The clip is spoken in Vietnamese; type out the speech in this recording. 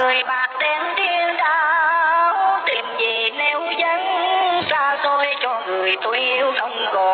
người bạc đen điên đạo, tìm về nếu dân xa xôi cho người tôi yêu không còn.